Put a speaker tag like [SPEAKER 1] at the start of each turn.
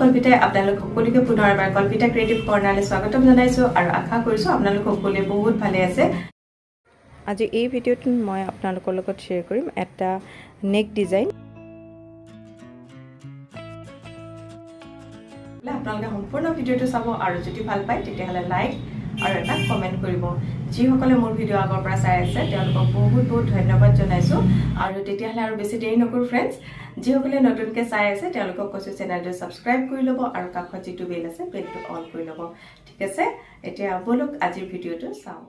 [SPEAKER 1] কল্পিতাই আপোনালোক সকলোকে পুনৰ এবাৰ কল্পিতা ক্ৰিয়েটিভ কৰ্ণাৰলৈ স্বাগতম জনাইছোঁ আৰু আশা কৰিছোঁ আপোনালোক সকলোৱে বহুত ভালে আছে। আজি এই ভিডিঅ'টোত মই আপোনালোকৰ লগত শ্বেয়াৰ কৰিম এটা নেক ডিজাইন আপোনালোকে সম্পূৰ্ণ ভিডিঅ'টো চাব আৰু যদি ভাল পায় তেতিয়াহ'লে লাইক আৰু এটা কমেণ্ট কৰিব। যিসকলে মোৰ ভিডিঅ' আগৰ পৰা চাই আছে তেওঁলোকক বহুত বহুত ধন্যবাদ জনাইছোঁ। আৰু তেতিয়াহ'লে আৰু বেছি দেৰি নকৰোঁ ফ্ৰেণ্ডছ যিসকলে নতুনকৈ চাই আছে তেওঁলোকক কৈছোঁ চেনেলটো ছাবস্ক্ৰাইব কৰি ল'ব আৰু কাষত যিটো বেল আছে বেলটো অন কৰি ল'ব। ঠিক আছে? এতিয়া ব'লক আজিৰ ভিডিঅ'টো চাওঁ।